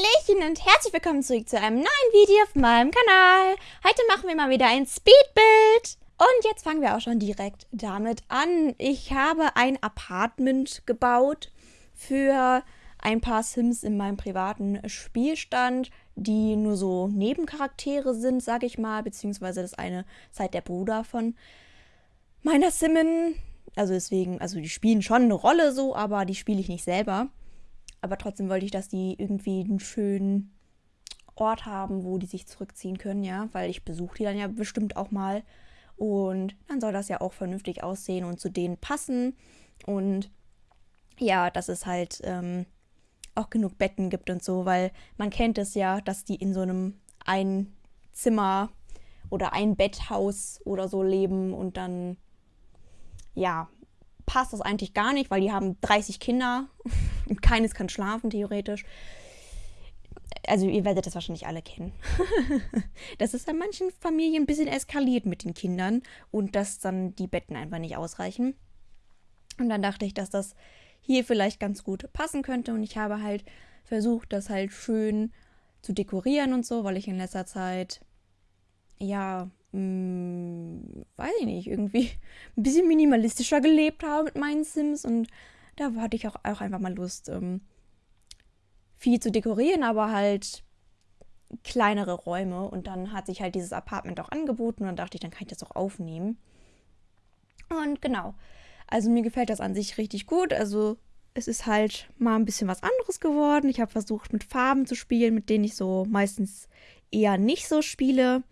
Hallöchen und herzlich willkommen zurück zu einem neuen Video auf meinem Kanal. Heute machen wir mal wieder ein Speedbild. Und jetzt fangen wir auch schon direkt damit an. Ich habe ein Apartment gebaut für ein paar Sims in meinem privaten Spielstand, die nur so Nebencharaktere sind, sage ich mal, beziehungsweise das eine ist halt der Bruder von meiner Simmin. Also deswegen, also die spielen schon eine Rolle so, aber die spiele ich nicht selber. Aber trotzdem wollte ich, dass die irgendwie einen schönen Ort haben, wo die sich zurückziehen können, ja, weil ich besuche die dann ja bestimmt auch mal. Und dann soll das ja auch vernünftig aussehen und zu denen passen. Und ja, dass es halt ähm, auch genug Betten gibt und so, weil man kennt es ja, dass die in so einem ein Zimmer oder ein Betthaus oder so leben und dann ja, passt das eigentlich gar nicht, weil die haben 30 Kinder und keines kann schlafen, theoretisch. Also ihr werdet das wahrscheinlich alle kennen. das ist an manchen Familien ein bisschen eskaliert mit den Kindern und dass dann die Betten einfach nicht ausreichen. Und dann dachte ich, dass das hier vielleicht ganz gut passen könnte. Und ich habe halt versucht, das halt schön zu dekorieren und so, weil ich in letzter Zeit, ja, mh, hm, weiß ich nicht, irgendwie ein bisschen minimalistischer gelebt habe mit meinen Sims. Und da hatte ich auch, auch einfach mal Lust, ähm, viel zu dekorieren, aber halt kleinere Räume. Und dann hat sich halt dieses Apartment auch angeboten und dann dachte ich, dann kann ich das auch aufnehmen. Und genau. Also mir gefällt das an sich richtig gut. Also es ist halt mal ein bisschen was anderes geworden. Ich habe versucht, mit Farben zu spielen, mit denen ich so meistens eher nicht so spiele.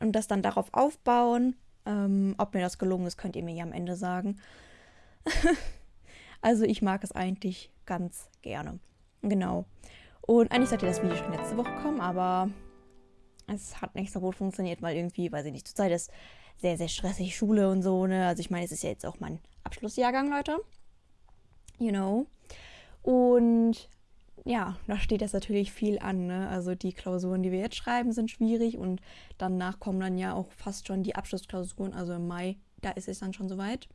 Und das dann darauf aufbauen. Ähm, ob mir das gelungen ist, könnt ihr mir ja am Ende sagen. Also ich mag es eigentlich ganz gerne. Genau. Und eigentlich sollte das Video schon letzte Woche kommen, aber es hat nicht so gut funktioniert, weil irgendwie, weiß ich nicht, zurzeit ist sehr, sehr stressig Schule und so, ne? Also ich meine, es ist ja jetzt auch mein Abschlussjahrgang, Leute. You know. Und ja, da steht das natürlich viel an, ne? Also die Klausuren, die wir jetzt schreiben, sind schwierig und danach kommen dann ja auch fast schon die Abschlussklausuren, also im Mai, da ist es dann schon soweit.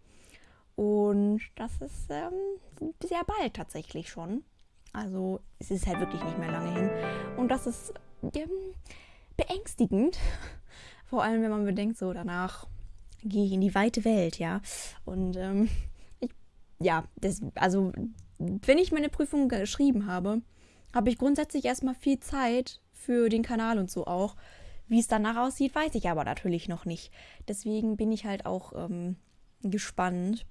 Und das ist ähm, sehr bald tatsächlich schon. Also es ist halt wirklich nicht mehr lange hin. Und das ist ähm, beängstigend. Vor allem, wenn man bedenkt, so danach gehe ich in die weite Welt, ja. Und ähm, ich, ja, das, also wenn ich meine Prüfung geschrieben habe, habe ich grundsätzlich erstmal viel Zeit für den Kanal und so auch. Wie es danach aussieht, weiß ich aber natürlich noch nicht. Deswegen bin ich halt auch ähm, gespannt,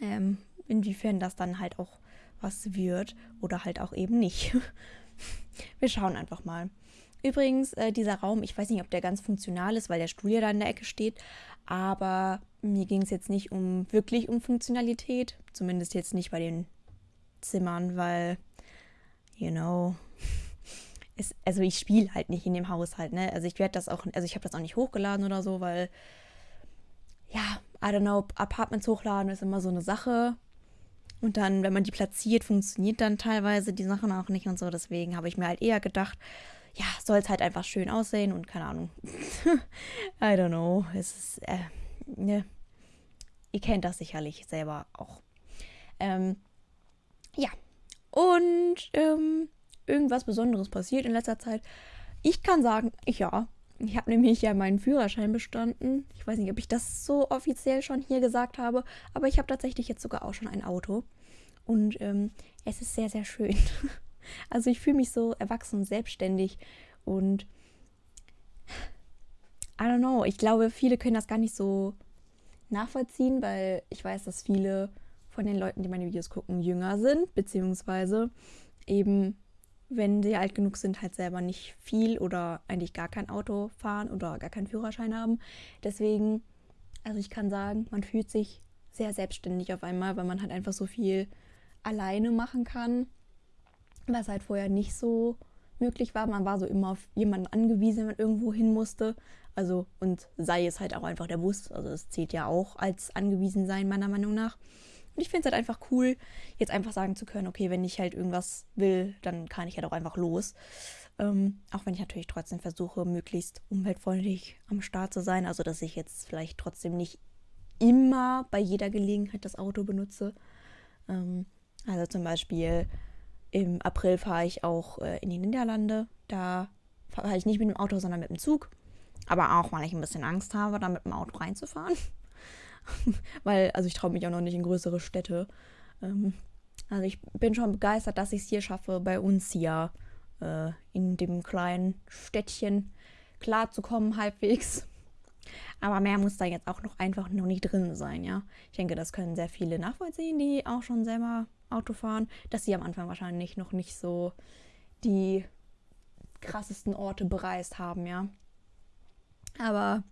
ähm, inwiefern das dann halt auch was wird oder halt auch eben nicht. Wir schauen einfach mal. Übrigens, äh, dieser Raum, ich weiß nicht, ob der ganz funktional ist, weil der Stuhl ja da in der Ecke steht, aber mir ging es jetzt nicht um wirklich um Funktionalität, zumindest jetzt nicht bei den Zimmern, weil, you know, ist, also ich spiele halt nicht in dem Haushalt, ne? Also ich werde das auch, also ich habe das auch nicht hochgeladen oder so, weil, ja, I don't know, Apartments hochladen ist immer so eine Sache. Und dann, wenn man die platziert, funktioniert dann teilweise die Sachen auch nicht und so. Deswegen habe ich mir halt eher gedacht, ja, soll es halt einfach schön aussehen und keine Ahnung. I don't know. Es ist, äh, ne. Ihr kennt das sicherlich selber auch. Ähm, ja. Und ähm, irgendwas Besonderes passiert in letzter Zeit. Ich kann sagen, ja, ich habe nämlich ja meinen Führerschein bestanden. Ich weiß nicht, ob ich das so offiziell schon hier gesagt habe, aber ich habe tatsächlich jetzt sogar auch schon ein Auto. Und ähm, es ist sehr, sehr schön. Also ich fühle mich so erwachsen selbstständig und I don't know, ich glaube, viele können das gar nicht so nachvollziehen, weil ich weiß, dass viele von den Leuten, die meine Videos gucken, jünger sind, beziehungsweise eben wenn sie alt genug sind, halt selber nicht viel oder eigentlich gar kein Auto fahren oder gar keinen Führerschein haben. Deswegen, also ich kann sagen, man fühlt sich sehr selbstständig auf einmal, weil man halt einfach so viel alleine machen kann, was halt vorher nicht so möglich war. Man war so immer auf jemanden angewiesen, wenn man irgendwo hin musste. Also, und sei es halt auch einfach der Bus. Also, es zählt ja auch als angewiesen sein, meiner Meinung nach. Und ich finde es halt einfach cool, jetzt einfach sagen zu können, okay, wenn ich halt irgendwas will, dann kann ich halt auch einfach los. Ähm, auch wenn ich natürlich trotzdem versuche, möglichst umweltfreundlich am Start zu sein. Also, dass ich jetzt vielleicht trotzdem nicht immer bei jeder Gelegenheit das Auto benutze. Ähm, also zum Beispiel, Im April fahre ich auch äh, in die Niederlande. Da fahre ich nicht mit dem Auto, sondern mit dem Zug. Aber auch, weil ich ein bisschen Angst habe, da mit dem Auto reinzufahren. weil, also ich traue mich auch noch nicht in größere Städte. Ähm, also ich bin schon begeistert, dass ich es hier schaffe, bei uns hier äh, in dem kleinen Städtchen klarzukommen, halbwegs. Aber mehr muss da jetzt auch noch einfach noch nicht drin sein, ja. Ich denke, das können sehr viele nachvollziehen, die auch schon selber Auto fahren, dass sie am Anfang wahrscheinlich noch nicht so die krassesten Orte bereist haben, ja. Aber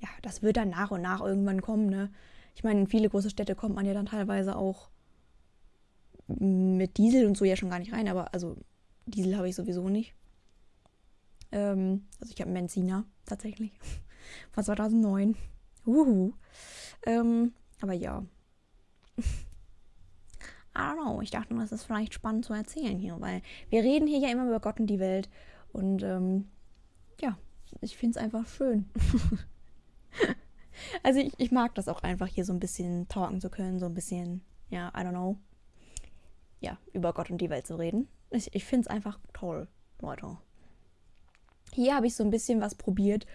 ja, das wird dann nach und nach irgendwann kommen, ne? Ich meine, in viele große Städte kommt man ja dann teilweise auch mit Diesel und so ja schon gar nicht rein, aber also Diesel habe ich sowieso nicht. Ähm, also ich habe einen Benziner tatsächlich. Von 2009. Uhu. Ähm, aber ja. Don't know. Ich dachte, das ist vielleicht spannend zu erzählen hier, weil wir reden hier ja immer über Gott und die Welt. Und ähm, ja, ich finde es einfach schön. also ich, ich mag das auch einfach hier so ein bisschen talken zu können, so ein bisschen, ja, I don't know. Ja, über Gott und die Welt zu reden. Ich, ich finde es einfach toll, Leute. Hier habe ich so ein bisschen was probiert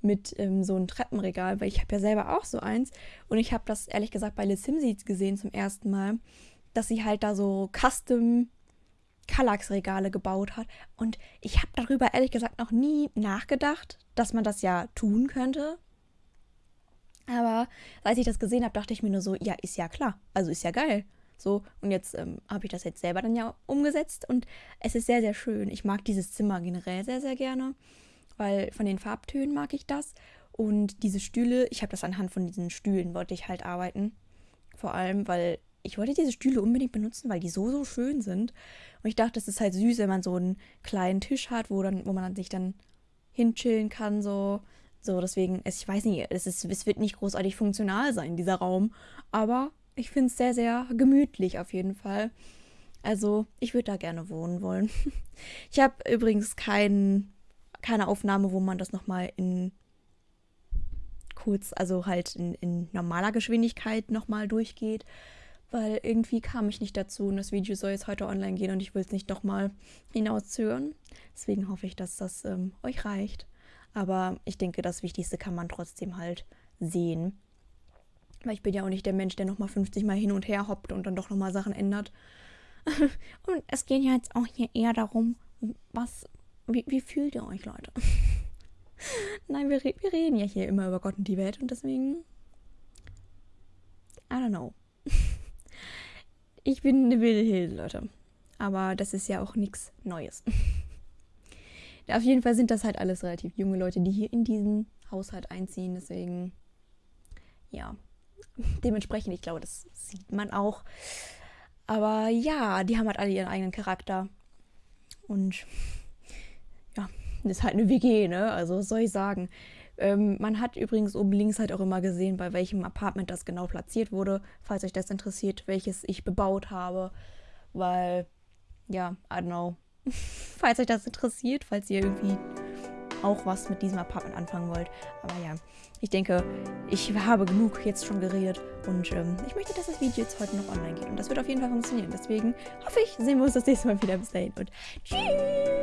mit ähm, so einem Treppenregal, weil ich habe ja selber auch so eins. Und ich habe das ehrlich gesagt bei Les Simsies gesehen zum ersten Mal, dass sie halt da so Custom Kallax-Regale gebaut hat. Und ich habe darüber ehrlich gesagt noch nie nachgedacht, dass man das ja tun könnte. Aber als ich das gesehen habe, dachte ich mir nur so, ja, ist ja klar. Also ist ja geil. So, und jetzt ähm, habe ich das jetzt selber dann ja umgesetzt und es ist sehr, sehr schön. Ich mag dieses Zimmer generell sehr, sehr gerne, weil von den Farbtönen mag ich das. Und diese Stühle, ich habe das anhand von diesen Stühlen, wollte ich halt arbeiten. Vor allem, weil ich wollte diese Stühle unbedingt benutzen, weil die so, so schön sind. Und ich dachte, es ist halt süß, wenn man so einen kleinen Tisch hat, wo, dann, wo man sich dann hinchillen kann, so. So, deswegen, ich weiß nicht, es, ist, es wird nicht großartig funktional sein, dieser Raum. Aber ich finde es sehr, sehr gemütlich auf jeden Fall. Also, ich würde da gerne wohnen wollen. Ich habe übrigens kein, keine Aufnahme, wo man das nochmal in kurz, also halt in, in normaler Geschwindigkeit nochmal durchgeht, weil irgendwie kam ich nicht dazu und das Video soll jetzt heute online gehen und ich will es nicht nochmal hinauszögern. Deswegen hoffe ich, dass das ähm, euch reicht. Aber ich denke, das Wichtigste kann man trotzdem halt sehen. Weil ich bin ja auch nicht der Mensch, der nochmal 50 Mal hin und her hoppt und dann doch nochmal Sachen ändert. und es geht ja jetzt auch hier eher darum, was, wie, wie fühlt ihr euch, Leute? Nein, wir, wir reden ja hier immer über Gott und die Welt und deswegen, I don't know. Ich bin eine wilde Hilde, Leute. Aber das ist ja auch nichts Neues. Auf jeden Fall sind das halt alles relativ junge Leute, die hier in diesen Haushalt einziehen. Deswegen, ja, dementsprechend, ich glaube, das sieht man auch. Aber ja, die haben halt alle ihren eigenen Charakter. Und ja, das ist halt eine WG, ne? Also was soll ich sagen? Ähm, man hat übrigens oben links halt auch immer gesehen, bei welchem Apartment das genau platziert wurde, falls euch das interessiert, welches ich bebaut habe. Weil, ja, I don't know. falls euch das interessiert, falls ihr irgendwie auch was mit diesem Apartment anfangen wollt. Aber ja, ich denke, ich habe genug jetzt schon geredet und ähm, ich möchte, dass das Video jetzt heute noch online geht. Und das wird auf jeden Fall funktionieren. Deswegen hoffe ich, sehen wir uns das nächste Mal wieder. Bis dahin und tschüss!